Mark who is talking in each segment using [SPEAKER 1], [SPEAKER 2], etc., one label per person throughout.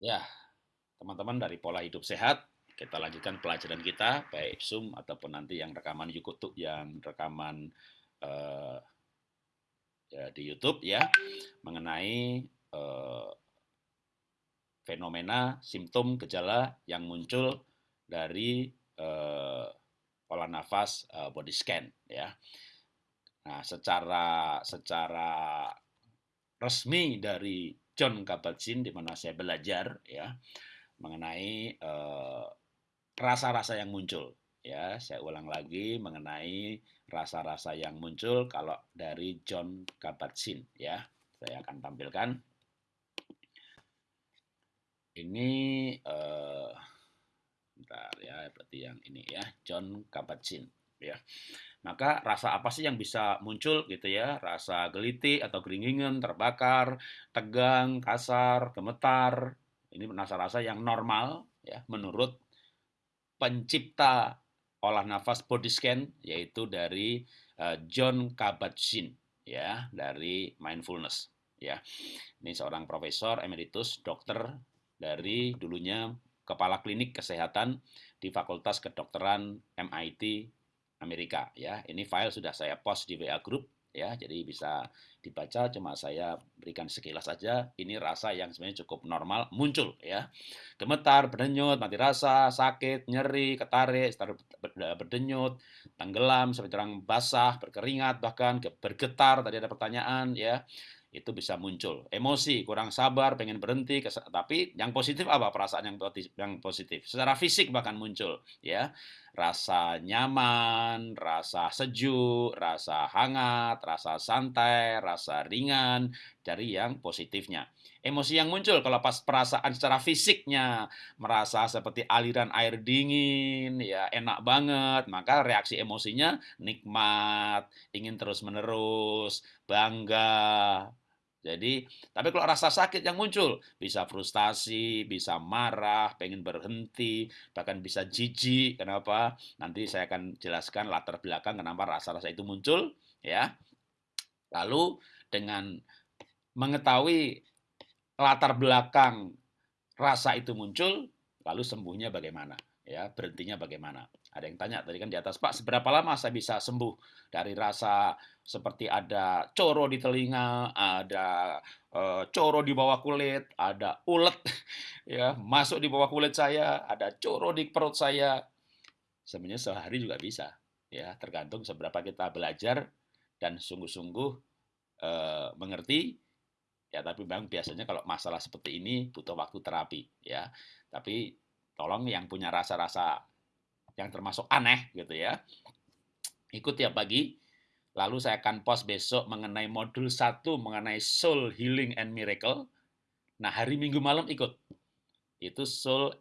[SPEAKER 1] Ya, teman-teman dari pola hidup sehat, kita lanjutkan pelajaran kita, baik Zoom ataupun nanti yang rekaman YouTube, yang rekaman uh, ya, di YouTube ya, mengenai uh, fenomena, simptom, gejala yang muncul dari uh, pola nafas uh, body scan ya. Nah, secara secara resmi dari John Kabat-Zinn di mana saya belajar ya mengenai eh, rasa-rasa uh, yang muncul ya. Saya ulang lagi mengenai rasa-rasa yang muncul kalau dari John Kabat-Zinn ya. Saya akan tampilkan. Ini uh, bentar ya berarti yang ini ya John Kabat-Zinn ya maka rasa apa sih yang bisa muncul gitu ya? Rasa geliti atau geringingan, terbakar, tegang, kasar, gemetar. Ini rasa-rasa yang normal ya menurut pencipta olah nafas body scan yaitu dari uh, John Kabat-Zinn ya dari mindfulness ya. Ini seorang profesor emeritus dokter dari dulunya kepala klinik kesehatan di Fakultas Kedokteran MIT Amerika ya. Ini file sudah saya post di WA group ya, jadi bisa dibaca cuma saya berikan sekilas saja. Ini rasa yang sebenarnya cukup normal muncul ya. Gemetar, berdenyut, mati rasa, sakit, nyeri, ketarik, berdenyut, tenggelam, seperti orang basah, berkeringat bahkan bergetar tadi ada pertanyaan ya itu bisa muncul. Emosi, kurang sabar, pengen berhenti, tapi yang positif apa perasaan yang yang positif? Secara fisik bahkan muncul, ya. Rasa nyaman, rasa sejuk, rasa hangat, rasa santai, rasa ringan dari yang positifnya. Emosi yang muncul kalau pas perasaan secara fisiknya merasa seperti aliran air dingin, ya enak banget, maka reaksi emosinya nikmat, ingin terus-menerus, bangga, jadi, tapi kalau rasa sakit yang muncul, bisa frustasi, bisa marah, pengen berhenti, bahkan bisa jijik. Kenapa? Nanti saya akan jelaskan latar belakang kenapa rasa-rasa itu muncul, ya. Lalu dengan mengetahui latar belakang rasa itu muncul, lalu sembuhnya bagaimana? Ya, berhentinya bagaimana? Ada yang tanya tadi kan di atas, Pak, seberapa lama saya bisa sembuh dari rasa seperti ada coro di telinga, ada uh, coro di bawah kulit, ada ulet ya masuk di bawah kulit saya, ada coro di perut saya. Sebenarnya sehari juga bisa, ya tergantung seberapa kita belajar dan sungguh-sungguh uh, mengerti. Ya, tapi bang biasanya kalau masalah seperti ini butuh waktu terapi, ya. Tapi tolong yang punya rasa-rasa yang termasuk aneh gitu ya. Ikut tiap pagi. Lalu saya akan post besok mengenai modul 1 mengenai soul healing and miracle. Nah, hari Minggu malam ikut. Itu soul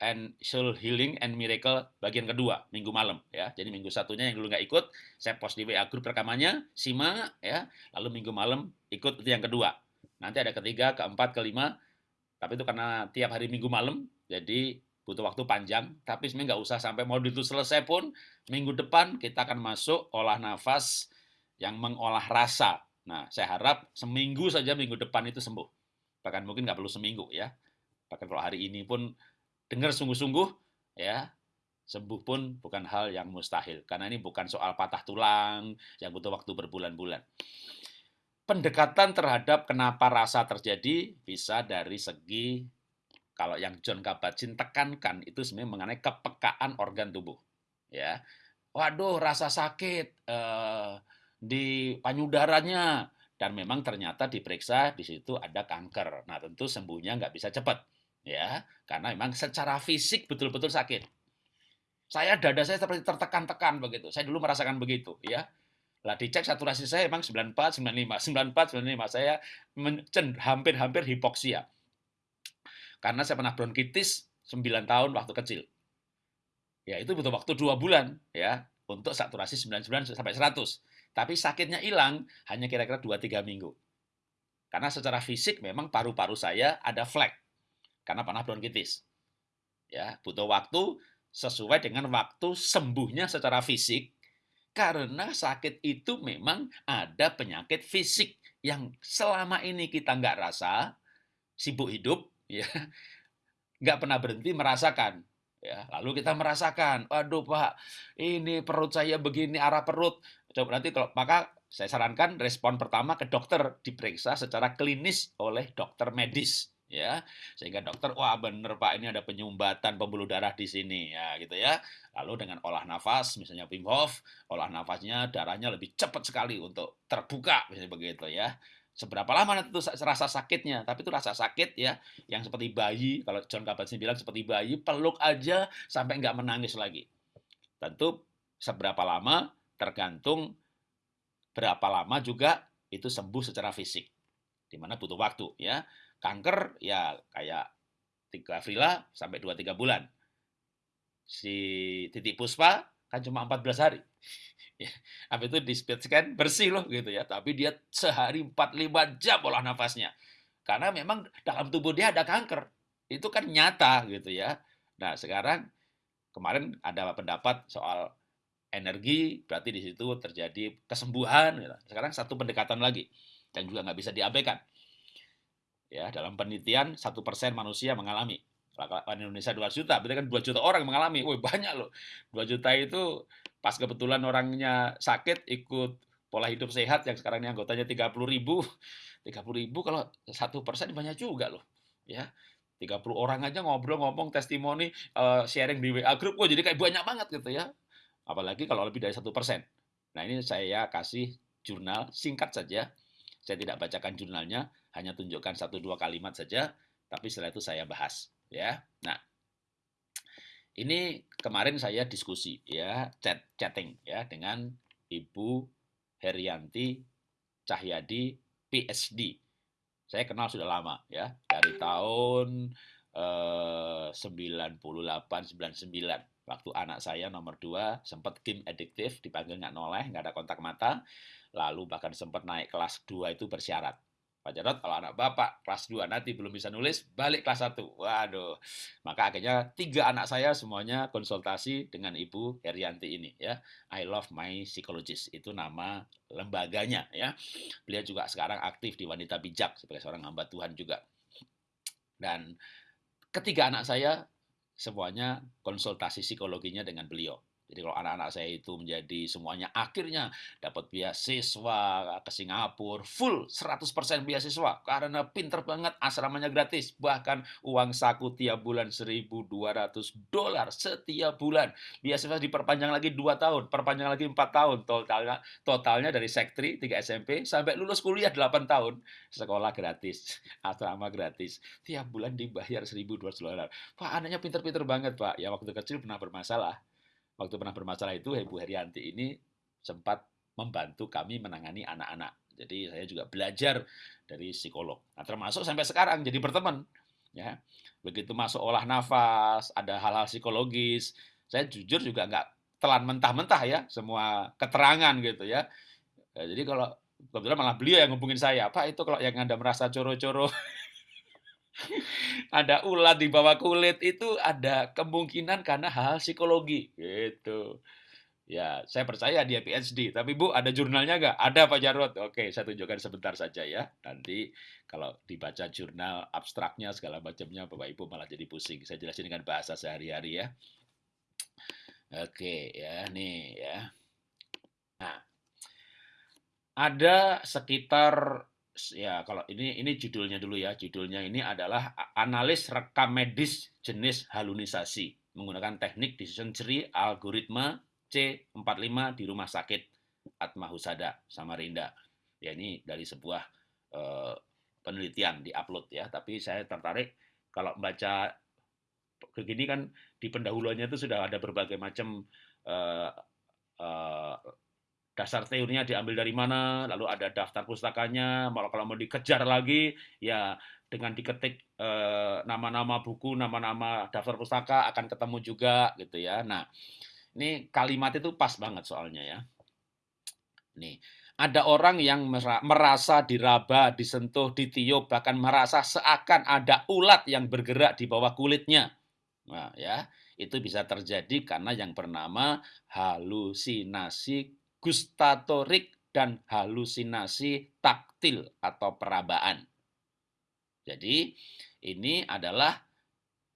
[SPEAKER 1] and soul healing and miracle bagian kedua minggu malam ya jadi minggu satunya yang dulu nggak ikut saya post di WA grup rekamannya simak ya lalu minggu malam ikut itu yang kedua nanti ada ketiga keempat kelima tapi itu karena tiap hari minggu malam jadi butuh waktu panjang, tapi sebenarnya nggak usah sampai modul itu selesai pun, minggu depan kita akan masuk olah nafas yang mengolah rasa. Nah, saya harap seminggu saja minggu depan itu sembuh. Bahkan mungkin nggak perlu seminggu ya. Bahkan kalau hari ini pun dengar sungguh-sungguh, ya sembuh pun bukan hal yang mustahil. Karena ini bukan soal patah tulang yang butuh waktu berbulan-bulan. Pendekatan terhadap kenapa rasa terjadi bisa dari segi kalau yang John Kabat-Zinn tekankan itu sebenarnya mengenai kepekaan organ tubuh. Ya, waduh rasa sakit eh, di payudaranya dan memang ternyata diperiksa di situ ada kanker. Nah tentu sembuhnya nggak bisa cepat, ya, karena memang secara fisik betul-betul sakit. Saya dada saya seperti tertekan-tekan begitu. Saya dulu merasakan begitu, ya. Lah dicek saturasi saya memang 94, 95, 94, 95. Saya hampir-hampir hipoksia karena saya pernah bronkitis 9 tahun waktu kecil. Ya, itu butuh waktu 2 bulan ya untuk saturasi 99 sampai 100. Tapi sakitnya hilang hanya kira-kira 2-3 minggu. Karena secara fisik memang paru-paru saya ada flek karena pernah bronkitis. Ya, butuh waktu sesuai dengan waktu sembuhnya secara fisik karena sakit itu memang ada penyakit fisik yang selama ini kita nggak rasa, sibuk hidup, ya nggak pernah berhenti merasakan ya. Lalu kita merasakan waduh pak ini perut saya begini arah perut. Coba nanti kalau maka saya sarankan respon pertama ke dokter diperiksa secara klinis oleh dokter medis ya. Sehingga dokter wah bener pak ini ada penyumbatan pembuluh darah di sini. Ya gitu ya. Lalu dengan olah nafas misalnya Wim Hof olah nafasnya darahnya lebih cepat sekali untuk terbuka misalnya begitu ya seberapa lama nanti itu rasa sakitnya tapi itu rasa sakit ya yang seperti bayi kalau John Kabat-Zinn bilang seperti bayi peluk aja sampai nggak menangis lagi tentu seberapa lama tergantung berapa lama juga itu sembuh secara fisik di mana butuh waktu ya Kanker ya kayak tiga Frila sampai 2-3 bulan. Si titik puspa kan cuma 14 hari. Ya, habis itu di scan bersih loh gitu ya. Tapi dia sehari 4-5 jam olah nafasnya. Karena memang dalam tubuh dia ada kanker. Itu kan nyata gitu ya. Nah sekarang kemarin ada pendapat soal energi, berarti di situ terjadi kesembuhan. Gitu. Sekarang satu pendekatan lagi. Dan juga nggak bisa diabaikan ya dalam penelitian satu persen manusia mengalami kalau Indonesia 2 juta, berarti kan 2 juta orang mengalami. Wih, banyak loh. 2 juta itu pas kebetulan orangnya sakit, ikut pola hidup sehat yang sekarang ini anggotanya 30 ribu. 30 ribu kalau satu persen banyak juga loh. Ya, 30 orang aja ngobrol, ngomong, testimoni, uh, sharing di WA group. Wah, jadi kayak banyak banget gitu ya. Apalagi kalau lebih dari satu persen. Nah, ini saya kasih jurnal singkat saja. Saya tidak bacakan jurnalnya, hanya tunjukkan satu dua kalimat saja, tapi setelah itu saya bahas. Ya, nah ini kemarin saya diskusi ya chat chatting ya dengan Ibu Herianti Cahyadi PhD. Saya kenal sudah lama ya dari tahun eh, 98 99 waktu anak saya nomor dua sempat game adiktif dipanggil nggak noleh nggak ada kontak mata lalu bahkan sempat naik kelas 2 itu bersyarat Pak Jarot, kalau anak Bapak kelas 2 nanti belum bisa nulis, balik kelas 1. Waduh. Maka akhirnya tiga anak saya semuanya konsultasi dengan Ibu Herianti ini ya. I love my psychologist. Itu nama lembaganya ya. Beliau juga sekarang aktif di Wanita Bijak sebagai seorang hamba Tuhan juga. Dan ketiga anak saya semuanya konsultasi psikologinya dengan beliau. Jadi kalau anak-anak saya itu menjadi semuanya akhirnya dapat beasiswa ke Singapura, full 100% beasiswa karena pinter banget asramanya gratis. Bahkan uang saku tiap bulan 1.200 dolar setiap bulan. Beasiswa diperpanjang lagi 2 tahun, perpanjang lagi 4 tahun. Totalnya, totalnya dari sektri 3 SMP sampai lulus kuliah 8 tahun. Sekolah gratis, asrama gratis. Tiap bulan dibayar 1.200 dolar. Pak, anaknya pinter-pinter banget, Pak. Ya waktu kecil pernah bermasalah waktu pernah bermasalah itu Ibu Herianti ini sempat membantu kami menangani anak-anak. Jadi saya juga belajar dari psikolog. Nah, termasuk sampai sekarang jadi berteman. Ya, begitu masuk olah nafas, ada hal-hal psikologis. Saya jujur juga nggak telan mentah-mentah ya semua keterangan gitu ya. ya jadi kalau kebetulan malah beliau yang ngubungin saya, Pak itu kalau yang anda merasa coro-coro ada ulat di bawah kulit itu ada kemungkinan karena hal psikologi gitu. Ya, saya percaya dia PhD. Tapi Bu, ada jurnalnya nggak? Ada Pak Jarod. Oke, saya tunjukkan sebentar saja ya. Nanti kalau dibaca jurnal abstraknya segala macamnya, Bapak Ibu malah jadi pusing. Saya jelasin dengan bahasa sehari-hari ya. Oke, ya nih ya. Nah, ada sekitar ya kalau ini ini judulnya dulu ya. Judulnya ini adalah analis rekam medis jenis halunisasi menggunakan teknik decision tree algoritma C45 di rumah sakit Atma Husada Samarinda. Ya ini dari sebuah uh, penelitian di upload ya, tapi saya tertarik kalau baca begini kan di pendahuluannya itu sudah ada berbagai macam uh, uh, dasar teorinya diambil dari mana, lalu ada daftar pustakanya, malah kalau mau dikejar lagi, ya dengan diketik eh, nama-nama buku, nama-nama daftar pustaka akan ketemu juga gitu ya. Nah, ini kalimat itu pas banget soalnya ya. Nih, ada orang yang merasa diraba, disentuh, ditiup, bahkan merasa seakan ada ulat yang bergerak di bawah kulitnya. Nah, ya, itu bisa terjadi karena yang bernama halusinasi gustatorik dan halusinasi taktil atau perabaan. Jadi, ini adalah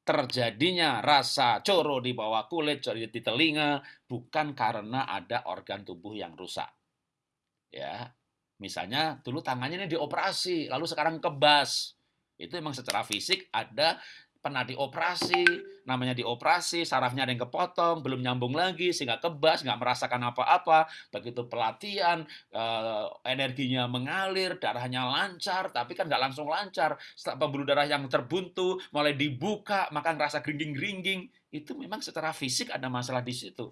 [SPEAKER 1] terjadinya rasa coro di bawah kulit, coro di telinga, bukan karena ada organ tubuh yang rusak. Ya, misalnya dulu tangannya ini dioperasi, lalu sekarang kebas. Itu memang secara fisik ada pernah dioperasi, namanya dioperasi, sarafnya ada yang kepotong, belum nyambung lagi, sehingga kebas, nggak merasakan apa-apa. Begitu pelatihan, eh, energinya mengalir, darahnya lancar, tapi kan nggak langsung lancar. Setelah pembuluh darah yang terbuntu, mulai dibuka, maka ngerasa geringging-geringging. Itu memang secara fisik ada masalah di situ.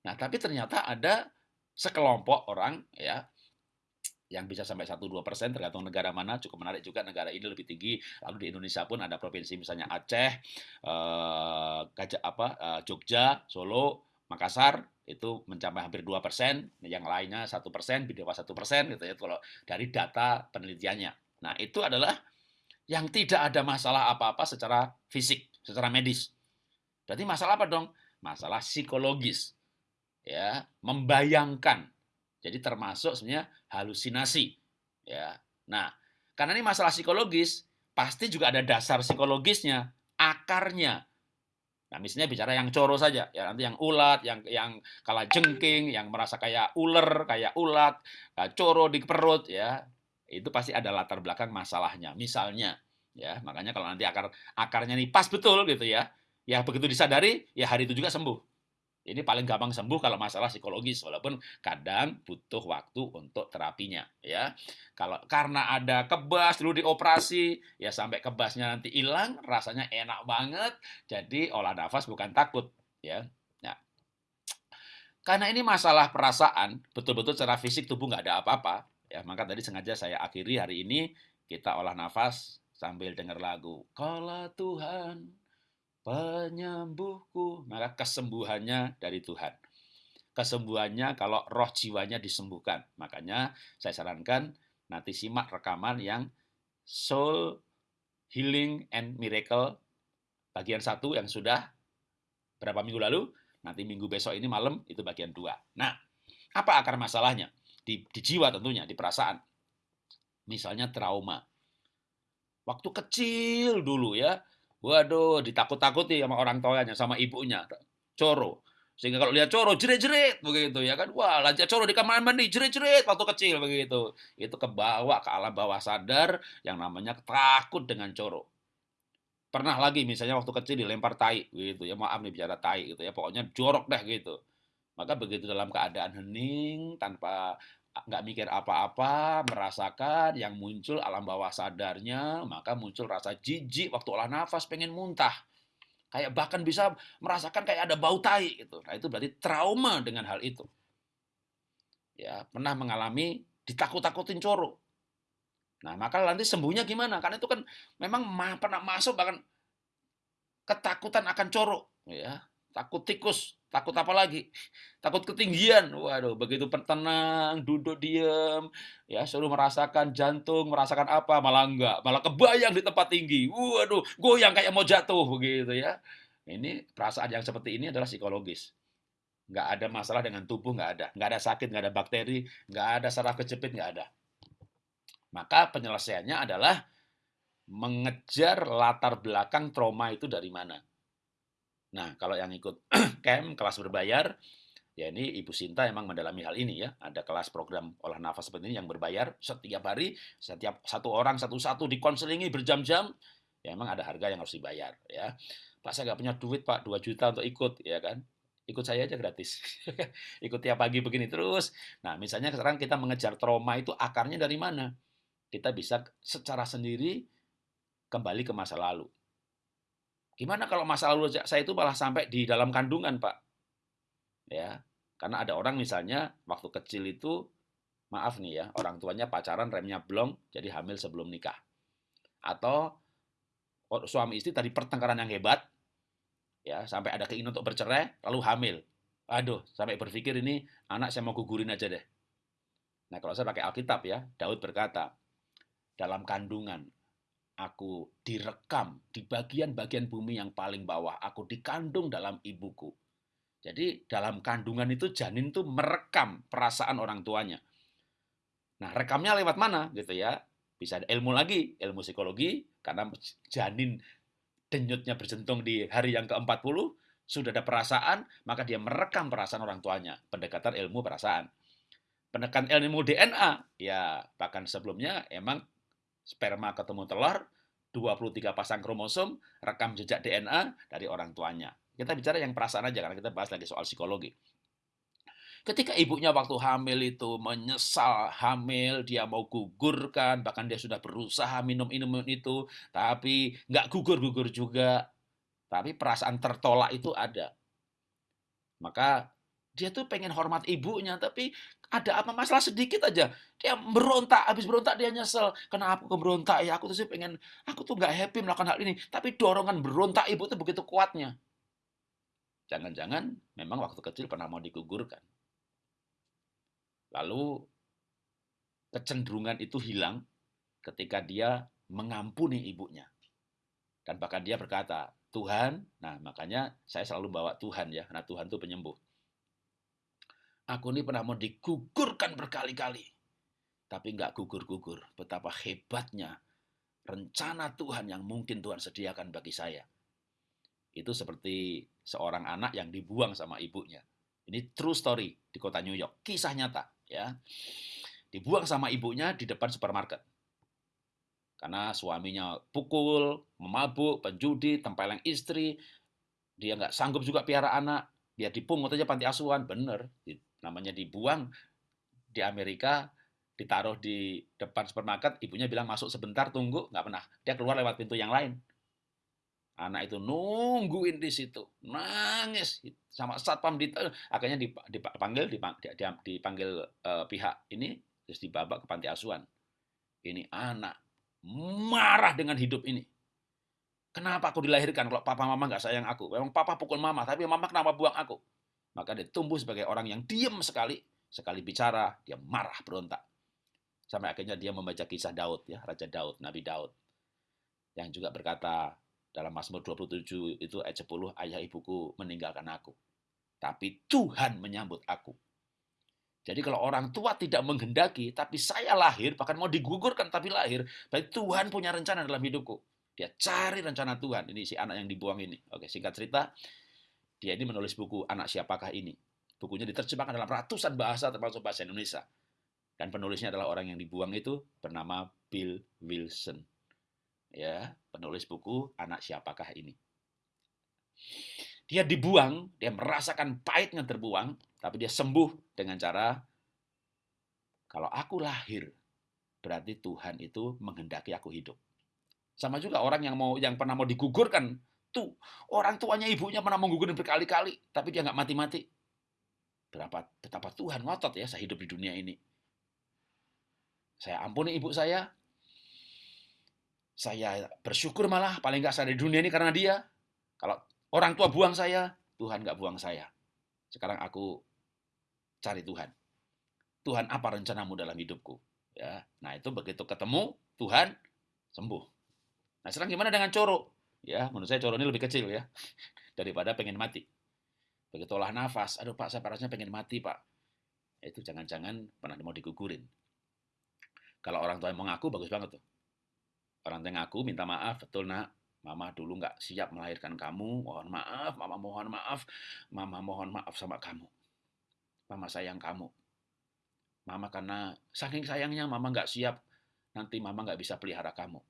[SPEAKER 1] Nah, tapi ternyata ada sekelompok orang ya yang bisa sampai 1-2 persen tergantung negara mana cukup menarik juga negara ini lebih tinggi. Lalu di Indonesia pun ada provinsi misalnya Aceh eh, Gajah apa eh, Jogja Solo Makassar itu mencapai hampir 2 persen yang lainnya satu persen di bawah satu persen gitu ya kalau dari data penelitiannya. Nah itu adalah yang tidak ada masalah apa-apa secara fisik secara medis. Berarti masalah apa dong? Masalah psikologis ya membayangkan jadi termasuk sebenarnya halusinasi. Ya. Nah, karena ini masalah psikologis, pasti juga ada dasar psikologisnya, akarnya. Nah, misalnya bicara yang coro saja, ya nanti yang ulat, yang yang kalah jengking, yang merasa kayak ular, kayak ulat, coro di perut, ya itu pasti ada latar belakang masalahnya. Misalnya, ya makanya kalau nanti akar akarnya nih pas betul gitu ya, ya begitu disadari, ya hari itu juga sembuh. Ini paling gampang sembuh kalau masalah psikologis, walaupun kadang butuh waktu untuk terapinya. Ya, kalau karena ada kebas dulu dioperasi, ya sampai kebasnya nanti hilang, rasanya enak banget. Jadi olah nafas bukan takut, ya. Nah, karena ini masalah perasaan, betul-betul secara fisik tubuh nggak ada apa-apa. Ya, maka tadi sengaja saya akhiri hari ini kita olah nafas sambil dengar lagu. Kalau Tuhan penyembuhku, maka kesembuhannya dari Tuhan. Kesembuhannya kalau roh jiwanya disembuhkan. Makanya saya sarankan nanti simak rekaman yang Soul Healing and Miracle bagian satu yang sudah berapa minggu lalu, nanti minggu besok ini malam itu bagian dua. Nah, apa akar masalahnya? Di, di jiwa tentunya, di perasaan. Misalnya trauma. Waktu kecil dulu ya, Waduh, ditakut-takuti sama orang tuanya, sama ibunya. Coro. Sehingga kalau lihat coro, jerit-jerit begitu ya kan. Wah, lanjut coro di kamar mandi, jerit-jerit waktu kecil begitu. Itu kebawa ke alam bawah sadar yang namanya takut dengan coro. Pernah lagi misalnya waktu kecil dilempar tai gitu ya. Maaf nih bicara tai gitu ya. Pokoknya jorok deh gitu. Maka begitu dalam keadaan hening tanpa nggak mikir apa-apa, merasakan yang muncul alam bawah sadarnya, maka muncul rasa jijik waktu olah nafas, pengen muntah. Kayak bahkan bisa merasakan kayak ada bau tai gitu. Nah, itu berarti trauma dengan hal itu. Ya, pernah mengalami ditakut-takutin coro. Nah, maka nanti sembuhnya gimana? Karena itu kan memang pernah masuk bahkan ketakutan akan coro, ya. Takut tikus, Takut apa lagi? Takut ketinggian. Waduh, begitu tenang, duduk diam, ya suruh merasakan jantung, merasakan apa, malah enggak, malah kebayang di tempat tinggi. Waduh, goyang kayak mau jatuh begitu ya. Ini perasaan yang seperti ini adalah psikologis. Enggak ada masalah dengan tubuh, enggak ada. Enggak ada sakit, enggak ada bakteri, enggak ada saraf kejepit, enggak ada. Maka penyelesaiannya adalah mengejar latar belakang trauma itu dari mana. Nah, kalau yang ikut camp, kelas berbayar, ya ini Ibu Sinta emang mendalami hal ini ya. Ada kelas program olah nafas seperti ini yang berbayar setiap hari, setiap satu orang satu-satu dikonselingi berjam-jam, ya emang ada harga yang harus dibayar ya. Pak saya nggak punya duit Pak 2 juta untuk ikut ya kan. Ikut saya aja gratis. ikut tiap pagi begini terus. Nah, misalnya sekarang kita mengejar trauma itu akarnya dari mana? Kita bisa secara sendiri kembali ke masa lalu. Gimana kalau masa lalu saya itu malah sampai di dalam kandungan, Pak? Ya, karena ada orang misalnya waktu kecil itu maaf nih ya, orang tuanya pacaran remnya blong jadi hamil sebelum nikah. Atau suami istri tadi pertengkaran yang hebat ya, sampai ada keinginan untuk bercerai lalu hamil. Aduh, sampai berpikir ini anak saya mau gugurin aja deh. Nah, kalau saya pakai Alkitab ya, Daud berkata, dalam kandungan aku direkam di bagian-bagian bumi yang paling bawah. Aku dikandung dalam ibuku. Jadi dalam kandungan itu janin itu merekam perasaan orang tuanya. Nah, rekamnya lewat mana gitu ya? Bisa ilmu lagi, ilmu psikologi, karena janin denyutnya berjentung di hari yang ke-40, sudah ada perasaan, maka dia merekam perasaan orang tuanya. Pendekatan ilmu perasaan. Pendekatan ilmu DNA, ya bahkan sebelumnya emang sperma ketemu telur, 23 pasang kromosom, rekam jejak DNA dari orang tuanya. Kita bicara yang perasaan aja, karena kita bahas lagi soal psikologi. Ketika ibunya waktu hamil itu menyesal hamil, dia mau gugurkan, bahkan dia sudah berusaha minum-minum itu, tapi nggak gugur-gugur juga. Tapi perasaan tertolak itu ada. Maka dia tuh pengen hormat ibunya, tapi ada apa masalah sedikit aja. Dia berontak, habis berontak dia nyesel. Kenapa aku berontak ya? Aku tuh sih pengen, aku tuh nggak happy melakukan hal ini. Tapi dorongan berontak ibu tuh begitu kuatnya. Jangan-jangan memang waktu kecil pernah mau digugurkan. Lalu kecenderungan itu hilang ketika dia mengampuni ibunya. Dan bahkan dia berkata, Tuhan, nah makanya saya selalu bawa Tuhan ya, karena Tuhan itu penyembuh. Aku ini pernah mau digugurkan berkali-kali, tapi nggak gugur-gugur. Betapa hebatnya rencana Tuhan yang mungkin Tuhan sediakan bagi saya. Itu seperti seorang anak yang dibuang sama ibunya. Ini true story di kota New York, kisah nyata ya. Dibuang sama ibunya di depan supermarket. Karena suaminya pukul, memabuk, penjudi, tempeleng istri, dia nggak sanggup juga piara anak, dia dipungut aja panti asuhan, bener. Namanya dibuang di Amerika, ditaruh di depan supermarket, ibunya bilang masuk sebentar, tunggu, nggak pernah. Dia keluar lewat pintu yang lain. Anak itu nungguin di situ, nangis sama satpam di akhirnya dipanggil dipanggil, uh, pihak ini terus dibabak ke panti asuhan. Ini anak marah dengan hidup ini. Kenapa aku dilahirkan kalau papa mama nggak sayang aku? Memang papa pukul mama, tapi mama kenapa buang aku? Maka dia tumbuh sebagai orang yang diam sekali, sekali bicara dia marah berontak. Sampai akhirnya dia membaca kisah Daud ya, Raja Daud, Nabi Daud. Yang juga berkata, dalam Mazmur 27 itu ayat 10, ayah ibuku meninggalkan aku. Tapi Tuhan menyambut aku. Jadi kalau orang tua tidak menghendaki, tapi saya lahir, bahkan mau digugurkan tapi lahir, berarti Tuhan punya rencana dalam hidupku. Dia cari rencana Tuhan. Ini si anak yang dibuang ini. Oke, singkat cerita, dia ini menulis buku Anak Siapakah Ini. Bukunya diterjemahkan dalam ratusan bahasa termasuk bahasa Indonesia. Dan penulisnya adalah orang yang dibuang itu bernama Bill Wilson ya penulis buku anak siapakah ini dia dibuang dia merasakan pahitnya terbuang tapi dia sembuh dengan cara kalau aku lahir berarti Tuhan itu menghendaki aku hidup sama juga orang yang mau yang pernah mau digugurkan tuh orang tuanya ibunya pernah menggugurkan berkali-kali tapi dia nggak mati-mati berapa betapa Tuhan ngotot ya saya hidup di dunia ini saya ampuni ibu saya saya bersyukur malah paling nggak saya di dunia ini karena dia. Kalau orang tua buang saya, Tuhan nggak buang saya. Sekarang aku cari Tuhan. Tuhan apa rencanamu dalam hidupku? Ya, nah itu begitu ketemu Tuhan sembuh. Nah sekarang gimana dengan coro? Ya, menurut saya coro ini lebih kecil ya daripada pengen mati. Begitu olah nafas, aduh Pak, saya parasnya pengen mati Pak. Itu jangan-jangan pernah mau digugurin. Kalau orang tua yang mengaku bagus banget tuh. Orang tua ngaku minta maaf, betul nak. Mama dulu nggak siap melahirkan kamu. Mohon maaf, mama mohon maaf. Mama mohon maaf sama kamu. Mama sayang kamu. Mama karena saking sayangnya mama nggak siap. Nanti mama nggak bisa pelihara kamu.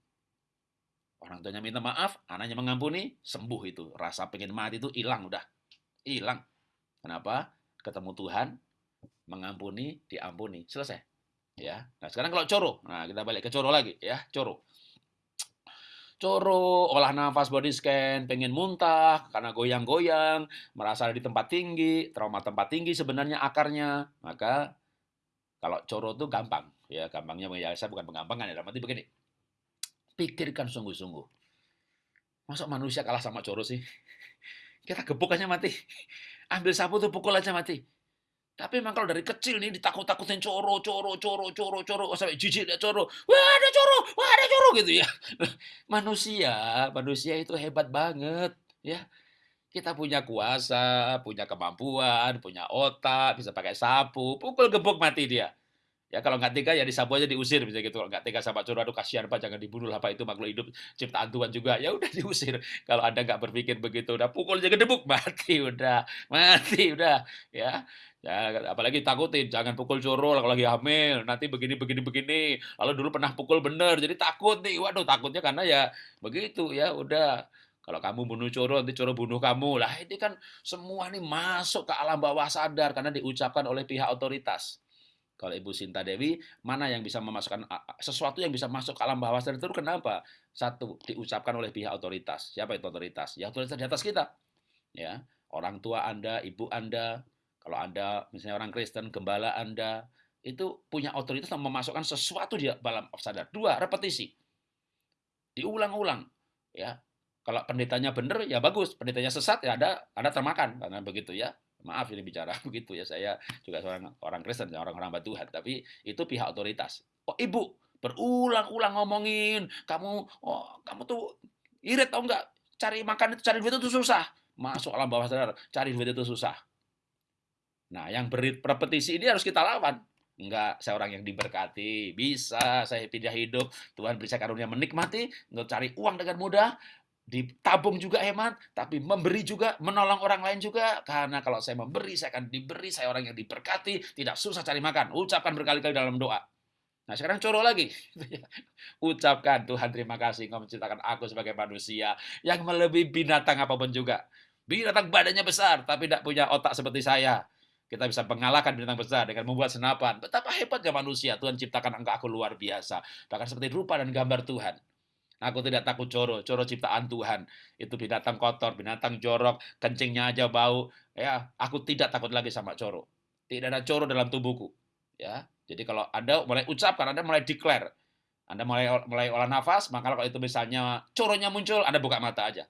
[SPEAKER 1] Orang tuanya minta maaf, anaknya mengampuni, sembuh itu. Rasa pengen mati itu hilang udah. Hilang. Kenapa? Ketemu Tuhan, mengampuni, diampuni. Selesai. Ya. Nah, sekarang kalau coro. Nah, kita balik ke coro lagi ya, coro coro, olah nafas body scan, pengen muntah karena goyang-goyang, merasa ada di tempat tinggi, trauma tempat tinggi sebenarnya akarnya. Maka kalau coro itu gampang, ya gampangnya ya saya bukan penggampangan ya, tapi begini. Pikirkan sungguh-sungguh. Masa manusia kalah sama coro sih? Kita gebuk aja mati. Ambil sapu tuh pukul aja mati. Tapi memang kalau dari kecil nih ditakut-takutin coro, coro, coro, coro, coro, oh, sampai jijik dia coro. Wah ada coro, wah ada coro gitu ya. Manusia, manusia itu hebat banget ya. Kita punya kuasa, punya kemampuan, punya otak, bisa pakai sapu, pukul gebuk mati dia. Ya kalau nggak tega ya disapu aja diusir misalnya gitu. Kalau nggak tega sama coro, aduh kasihan Pak, jangan dibunuh lah Pak, itu makhluk hidup ciptaan Tuhan juga. Ya udah diusir. Kalau Anda nggak berpikir begitu, udah pukul aja gedebuk, mati udah, mati udah. Ya, Ya, apalagi takutin, jangan pukul coro kalau lagi hamil, nanti begini begini begini. Lalu dulu pernah pukul bener, jadi takut nih. Waduh, takutnya karena ya begitu ya, udah. Kalau kamu bunuh coro, nanti coro bunuh kamu. Lah ini kan semua nih masuk ke alam bawah sadar karena diucapkan oleh pihak otoritas. Kalau Ibu Sinta Dewi, mana yang bisa memasukkan sesuatu yang bisa masuk ke alam bawah sadar itu kenapa? Satu, diucapkan oleh pihak otoritas. Siapa itu otoritas? Ya otoritas di atas kita. Ya, orang tua Anda, ibu Anda, kalau Anda misalnya orang Kristen, gembala Anda itu punya otoritas untuk memasukkan sesuatu di dalam sadar. Dua, repetisi. Diulang-ulang. Ya. Kalau pendetanya benar ya bagus, pendetanya sesat ya ada ada termakan karena begitu ya. Maaf ini bicara begitu ya. Saya juga seorang orang Kristen, orang-orang Tuhan, tapi itu pihak otoritas. Oh, Ibu berulang-ulang ngomongin, kamu oh kamu tuh irit tau enggak? Cari makan itu cari duit itu susah. Masuk alam bawah sadar, cari duit itu susah Nah, yang berrepetisi ini harus kita lawan. Enggak, saya orang yang diberkati, bisa saya pindah hidup, Tuhan beri saya karunia menikmati, untuk cari uang dengan mudah, ditabung juga hemat, tapi memberi juga, menolong orang lain juga, karena kalau saya memberi, saya akan diberi, saya orang yang diberkati, tidak susah cari makan, ucapkan berkali-kali dalam doa. Nah sekarang coro lagi. Ucapkan Tuhan terima kasih engkau menciptakan aku sebagai manusia yang melebihi binatang apa pun juga. Binatang badannya besar tapi tidak punya otak seperti saya. Kita bisa mengalahkan binatang besar dengan membuat senapan. Betapa hebatnya manusia. Tuhan ciptakan engkau aku luar biasa. Bahkan seperti rupa dan gambar Tuhan. Aku tidak takut coro, coro ciptaan Tuhan. Itu binatang kotor, binatang jorok, kencingnya aja bau. Ya, aku tidak takut lagi sama coro. Tidak ada coro dalam tubuhku. Ya, jadi kalau Anda mulai ucapkan, Anda mulai declare, Anda mulai mulai olah nafas, maka kalau itu misalnya coronya muncul, Anda buka mata aja.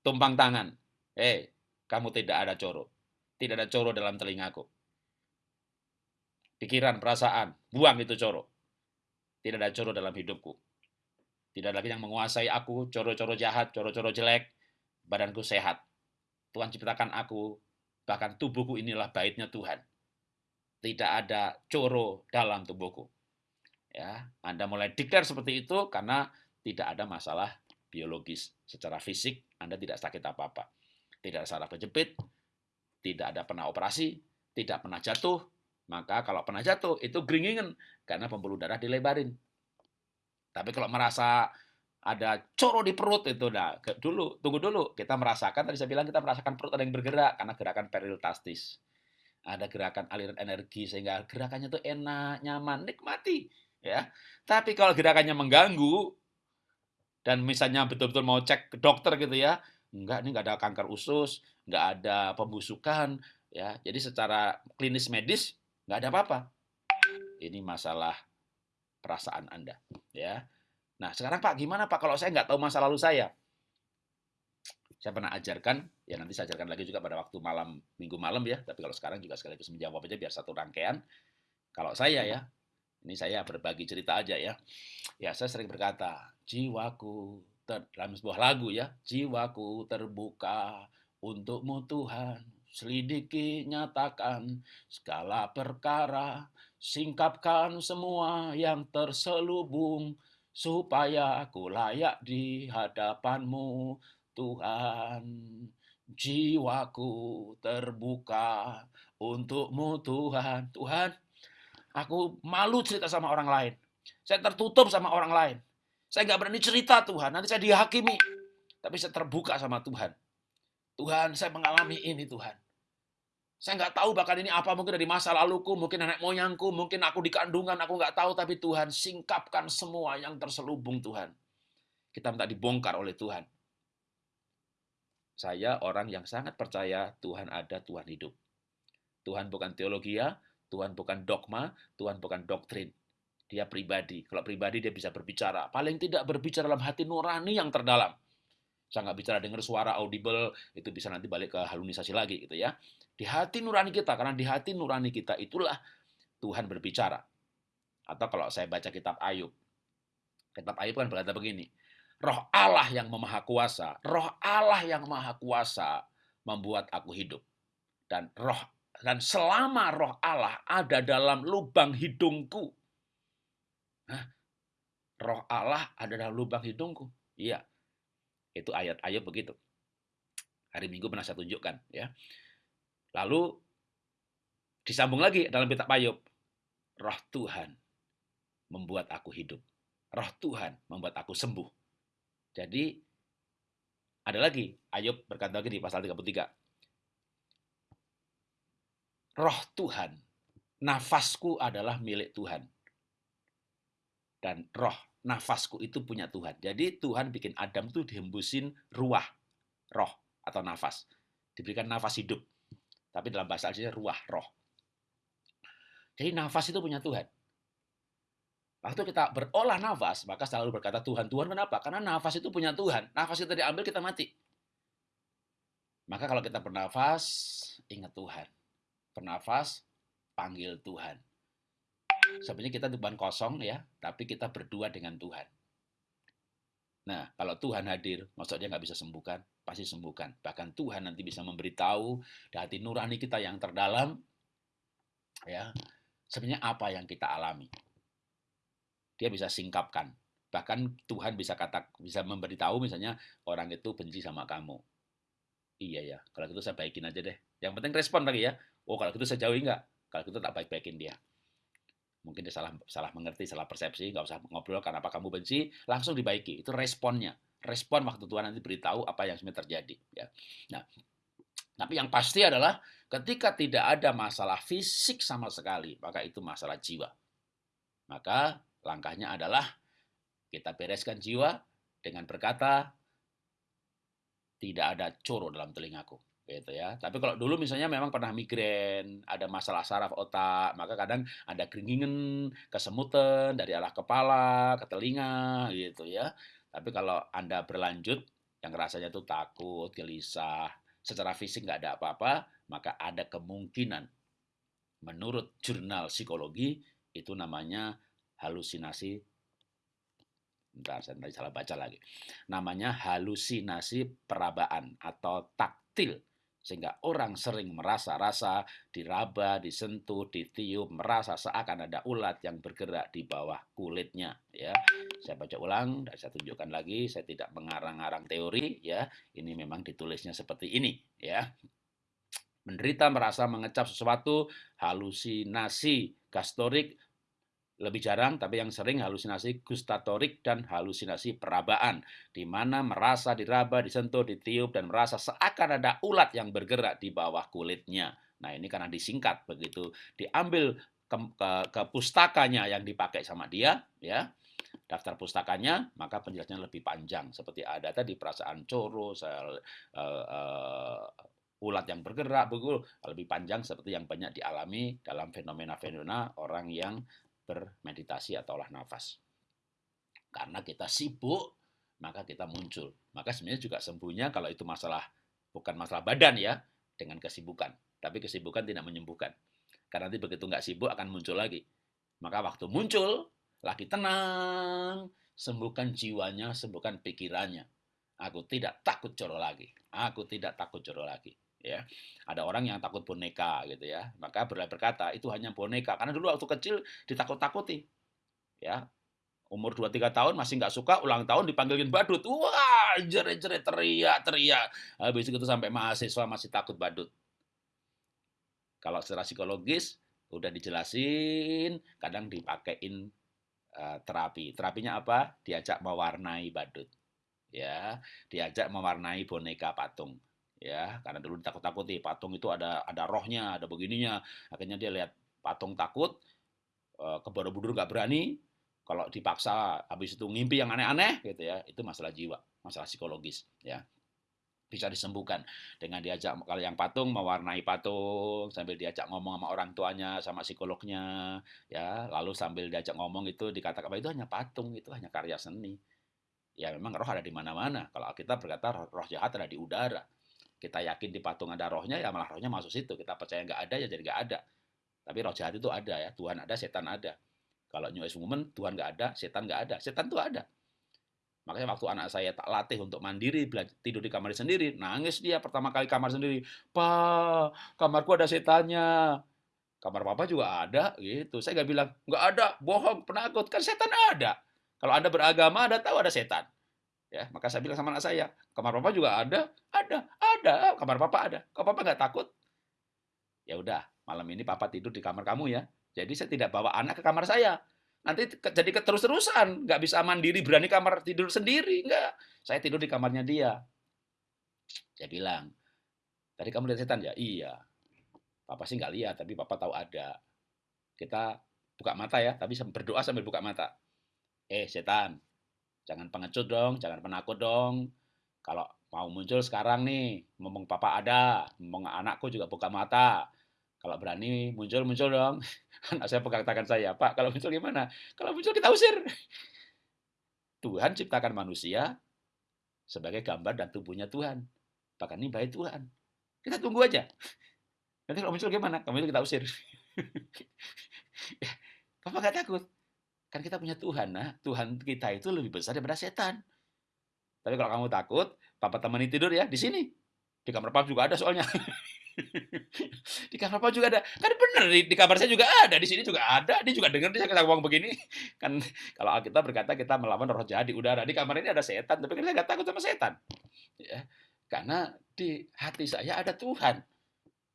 [SPEAKER 1] Tumpang tangan. Eh, kamu tidak ada coro. Tidak ada coro dalam telingaku. Pikiran, perasaan, buang itu coro. Tidak ada coro dalam hidupku. Tidak ada lagi yang menguasai aku, coro-coro jahat, coro-coro jelek. Badanku sehat. Tuhan ciptakan aku, bahkan tubuhku inilah baitnya Tuhan. Tidak ada coro dalam tubuhku. Ya, Anda mulai declare seperti itu karena tidak ada masalah biologis. Secara fisik, Anda tidak sakit apa-apa. Tidak ada saraf kejepit, tidak ada pernah operasi, tidak pernah jatuh, maka kalau pernah jatuh itu geringingan karena pembuluh darah dilebarin. Tapi kalau merasa ada coro di perut itu nah dulu tunggu dulu kita merasakan tadi saya bilang kita merasakan perut ada yang bergerak karena gerakan peristaltis ada gerakan aliran energi sehingga gerakannya itu enak nyaman nikmati ya tapi kalau gerakannya mengganggu dan misalnya betul-betul mau cek ke dokter gitu ya enggak ini enggak ada kanker usus nggak ada pembusukan, ya. Jadi secara klinis medis nggak ada apa-apa. Ini masalah perasaan Anda, ya. Nah, sekarang Pak, gimana Pak kalau saya nggak tahu masa lalu saya? Saya pernah ajarkan, ya nanti saya ajarkan lagi juga pada waktu malam, minggu malam ya, tapi kalau sekarang juga sekaligus menjawab aja biar satu rangkaian. Kalau saya ya, ini saya berbagi cerita aja ya. Ya, saya sering berkata, jiwaku, ter, dalam sebuah lagu ya, jiwaku terbuka Untukmu Tuhan, selidiki, nyatakan segala perkara, singkapkan semua yang terselubung, supaya aku layak di hadapanmu, Tuhan. Jiwaku terbuka untukmu, Tuhan. Tuhan, aku malu cerita sama orang lain. Saya tertutup sama orang lain. Saya nggak berani cerita Tuhan, nanti saya dihakimi. Tapi saya terbuka sama Tuhan. Tuhan, saya mengalami ini Tuhan. Saya nggak tahu bahkan ini apa mungkin dari masa laluku, mungkin nenek moyangku, mungkin aku di kandungan, aku nggak tahu. Tapi Tuhan, singkapkan semua yang terselubung Tuhan. Kita minta dibongkar oleh Tuhan. Saya orang yang sangat percaya Tuhan ada, Tuhan hidup. Tuhan bukan teologi ya, Tuhan bukan dogma, Tuhan bukan doktrin. Dia pribadi. Kalau pribadi dia bisa berbicara. Paling tidak berbicara dalam hati nurani yang terdalam. Saya nggak bicara dengar suara audible, itu bisa nanti balik ke halunisasi lagi gitu ya. Di hati nurani kita, karena di hati nurani kita itulah Tuhan berbicara. Atau kalau saya baca kitab Ayub, kitab Ayub kan berkata begini, roh Allah yang maha kuasa, roh Allah yang maha kuasa membuat aku hidup. Dan roh dan selama roh Allah ada dalam lubang hidungku. Hah? Roh Allah ada dalam lubang hidungku. Iya. Itu ayat-ayat begitu. Hari Minggu pernah saya tunjukkan ya. Lalu disambung lagi dalam kitab Ayub. Roh Tuhan membuat aku hidup. Roh Tuhan membuat aku sembuh. Jadi ada lagi Ayub berkata lagi di pasal 33 roh Tuhan. Nafasku adalah milik Tuhan. Dan roh, nafasku itu punya Tuhan. Jadi Tuhan bikin Adam tuh dihembusin ruah, roh atau nafas. Diberikan nafas hidup. Tapi dalam bahasa aslinya ruah, roh. Jadi nafas itu punya Tuhan. Waktu kita berolah nafas, maka selalu berkata Tuhan. Tuhan kenapa? Karena nafas itu punya Tuhan. Nafas itu diambil, kita mati. Maka kalau kita bernafas, ingat Tuhan bernafas, panggil Tuhan. Sebenarnya kita beban kosong ya, tapi kita berdua dengan Tuhan. Nah, kalau Tuhan hadir, maksud dia nggak bisa sembuhkan, pasti sembuhkan. Bahkan Tuhan nanti bisa memberitahu di hati nurani kita yang terdalam, ya, sebenarnya apa yang kita alami. Dia bisa singkapkan. Bahkan Tuhan bisa kata bisa memberitahu misalnya orang itu benci sama kamu. Iya ya, kalau gitu saya baikin aja deh. Yang penting respon lagi ya. Oh kalau gitu saya jauhi nggak? Kalau gitu tak baik-baikin dia. Mungkin dia salah salah mengerti, salah persepsi, nggak usah ngobrol karena apa kamu benci, langsung dibaiki. Itu responnya. Respon waktu Tuhan nanti beritahu apa yang sebenarnya terjadi. Ya. Nah, tapi yang pasti adalah ketika tidak ada masalah fisik sama sekali, maka itu masalah jiwa. Maka langkahnya adalah kita bereskan jiwa dengan berkata, tidak ada coro dalam telingaku gitu ya. Tapi kalau dulu misalnya memang pernah migrain, ada masalah saraf otak, maka kadang ada keringingan, kesemutan dari arah kepala ke telinga gitu ya. Tapi kalau Anda berlanjut yang rasanya tuh takut, gelisah, secara fisik nggak ada apa-apa, maka ada kemungkinan menurut jurnal psikologi itu namanya halusinasi Bentar, saya tadi salah baca lagi. Namanya halusinasi perabaan atau taktil sehingga orang sering merasa rasa diraba, disentuh, ditiup, merasa seakan ada ulat yang bergerak di bawah kulitnya. Ya, saya baca ulang dan saya tunjukkan lagi. Saya tidak mengarang-arang teori. Ya, ini memang ditulisnya seperti ini. Ya, menderita merasa mengecap sesuatu, halusinasi gastorik lebih jarang, tapi yang sering halusinasi gustatorik dan halusinasi perabaan, di mana merasa diraba, disentuh, ditiup, dan merasa seakan ada ulat yang bergerak di bawah kulitnya. Nah ini karena disingkat begitu diambil ke, ke, ke pustakanya yang dipakai sama dia, ya daftar pustakanya, maka penjelasannya lebih panjang. Seperti ada tadi perasaan coro, sel, uh, uh, ulat yang bergerak, begitu lebih panjang seperti yang banyak dialami dalam fenomena-fenomena orang yang bermeditasi atau olah nafas. Karena kita sibuk, maka kita muncul. Maka sebenarnya juga sembuhnya kalau itu masalah bukan masalah badan ya, dengan kesibukan. Tapi kesibukan tidak menyembuhkan. Karena nanti begitu nggak sibuk akan muncul lagi. Maka waktu muncul, lagi tenang, sembuhkan jiwanya, sembuhkan pikirannya. Aku tidak takut coro lagi. Aku tidak takut coro lagi ya. Ada orang yang takut boneka gitu ya. Maka berkata itu hanya boneka. Karena dulu waktu kecil ditakut-takuti ya. Umur 2-3 tahun masih nggak suka ulang tahun dipanggilin badut. Wah jerit-jerit teriak teriak. Habis itu sampai mahasiswa masih takut badut. Kalau secara psikologis udah dijelasin kadang dipakein uh, terapi. Terapinya apa? Diajak mewarnai badut ya. Diajak mewarnai boneka patung ya karena dulu ditakut-takuti patung itu ada ada rohnya ada begininya. Akhirnya dia lihat patung takut eh, ke Borobudur nggak berani. Kalau dipaksa habis itu ngimpi yang aneh-aneh gitu ya. Itu masalah jiwa masalah psikologis ya. Bisa disembuhkan dengan diajak kalau yang patung mewarnai patung sambil diajak ngomong sama orang tuanya sama psikolognya ya. Lalu sambil diajak ngomong itu dikatakan itu hanya patung itu hanya karya seni. Ya memang roh ada di mana-mana. Kalau kita berkata roh jahat ada di udara kita yakin di patung ada rohnya, ya malah rohnya masuk situ. Kita percaya nggak ada, ya jadi nggak ada. Tapi roh jahat itu ada ya. Tuhan ada, setan ada. Kalau New Age Movement, Tuhan nggak ada, setan nggak ada. Setan itu ada. Makanya waktu anak saya tak latih untuk mandiri, tidur di kamar sendiri, nangis dia pertama kali kamar sendiri. Pak, kamarku ada setannya. Kamar papa juga ada, gitu. Saya nggak bilang, nggak ada, bohong, penakut. Kan setan ada. Kalau Anda beragama, Anda tahu ada setan. Ya, maka saya bilang sama anak saya, kamar papa juga ada, ada, ada, kamar papa ada. Kok papa nggak takut? Ya udah, malam ini papa tidur di kamar kamu ya. Jadi saya tidak bawa anak ke kamar saya. Nanti jadi keterus-terusan, nggak bisa mandiri, berani kamar tidur sendiri, nggak. Saya tidur di kamarnya dia. Saya bilang, tadi kamu lihat setan ya? Iya. Papa sih nggak lihat, tapi papa tahu ada. Kita buka mata ya, tapi berdoa sambil buka mata. Eh, setan, jangan pengecut dong, jangan penakut dong. Kalau mau muncul sekarang nih, ngomong papa ada, ngomong anakku juga buka mata. Kalau berani muncul, muncul dong. Anak saya pegang tangan saya, Pak, kalau muncul gimana? Kalau muncul kita usir. Tuhan ciptakan manusia sebagai gambar dan tubuhnya Tuhan. Bahkan ini baik Tuhan. Kita tunggu aja. Nanti kalau muncul gimana? Kamu itu kita usir. Papa gak takut. Kan kita punya Tuhan, nah. Tuhan kita itu lebih besar daripada setan. Tapi kalau kamu takut, Papa temani tidur ya di sini. Di kamar Papa juga ada soalnya. di kamar Papa juga ada. Kan benar di, di kamar saya juga ada, di sini juga ada. Dia juga dengar dia ngomong begini. Kan kalau kita berkata kita melawan roh jahat di udara, di kamar ini ada setan, tapi kan saya nggak takut sama setan. Ya, karena di hati saya ada Tuhan.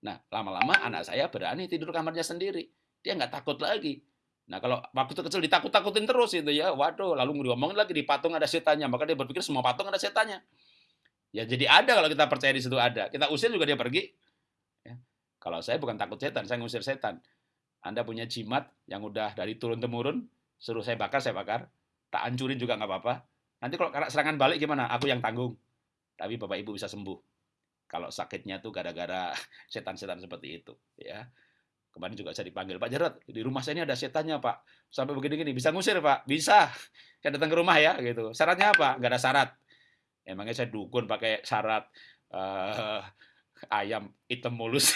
[SPEAKER 1] Nah, lama-lama anak saya berani tidur kamarnya sendiri. Dia nggak takut lagi. Nah, kalau waktu kecil ditakut-takutin terus itu ya, waduh, lalu ngomongin lagi di patung ada setannya, maka dia berpikir semua patung ada setannya. Ya jadi ada kalau kita percaya di situ ada. Kita usir juga dia pergi. Kalau saya bukan takut setan, saya ngusir setan. Anda punya jimat yang udah dari turun temurun, suruh saya bakar, saya bakar. Tak hancurin juga nggak apa-apa. Nanti kalau serangan balik gimana? Aku yang tanggung. Tapi Bapak Ibu bisa sembuh. Kalau sakitnya tuh gara-gara setan-setan seperti itu, ya. Kemarin juga saya dipanggil, Pak Jarot, di rumah saya ini ada setannya, Pak. Sampai begini-gini, bisa ngusir, Pak? Bisa. Saya datang ke rumah ya, gitu. Syaratnya apa? Nggak ada syarat. Emangnya saya dukun pakai syarat uh, ayam hitam mulus.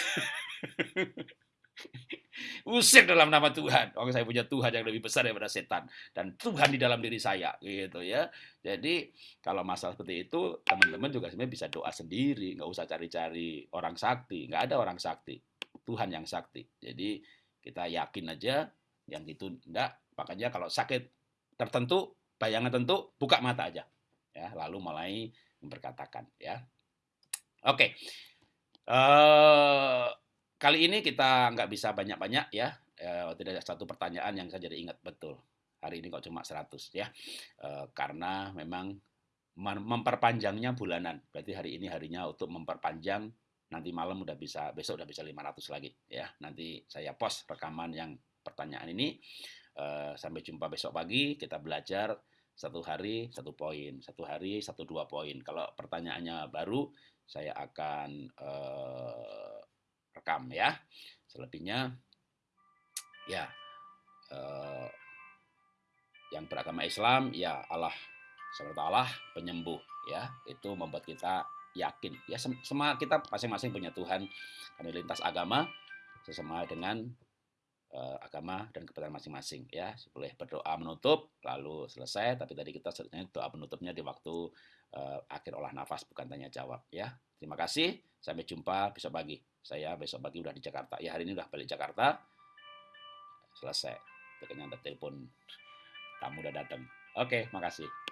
[SPEAKER 1] Usir dalam nama Tuhan. Oh, saya punya Tuhan yang lebih besar daripada setan dan Tuhan di dalam diri saya, gitu ya. Jadi kalau masalah seperti itu, teman-teman juga sebenarnya bisa doa sendiri, nggak usah cari-cari orang sakti, nggak ada orang sakti, Tuhan yang sakti. Jadi kita yakin aja yang itu enggak. Makanya kalau sakit tertentu, bayangan tentu, buka mata aja, ya. Lalu mulai memperkatakan, ya. Oke. Uh, kali ini kita nggak bisa banyak-banyak ya. Uh, tidak ada satu pertanyaan yang saya jadi ingat betul. Hari ini kok cuma 100 ya. Uh, karena memang memperpanjangnya bulanan. Berarti hari ini harinya untuk memperpanjang nanti malam udah bisa besok udah bisa 500 lagi ya. Nanti saya post rekaman yang pertanyaan ini. Uh, sampai jumpa besok pagi kita belajar satu hari satu poin, satu hari satu dua poin. Kalau pertanyaannya baru, saya akan uh, rekam ya. Selebihnya, ya uh, yang beragama Islam, ya Allah Allah penyembuh ya itu membuat kita yakin. Ya semua kita masing-masing punya Tuhan. Karena lintas agama sesama dengan uh, agama dan kepercayaan masing-masing ya. Boleh berdoa menutup lalu selesai. Tapi tadi kita sebenarnya doa penutupnya di waktu uh, akhir olah nafas bukan tanya jawab ya. Terima kasih. Sampai jumpa besok pagi. Saya besok pagi udah di Jakarta. Ya hari ini udah balik Jakarta. Selesai. Ternyata telepon tamu udah datang. Oke makasih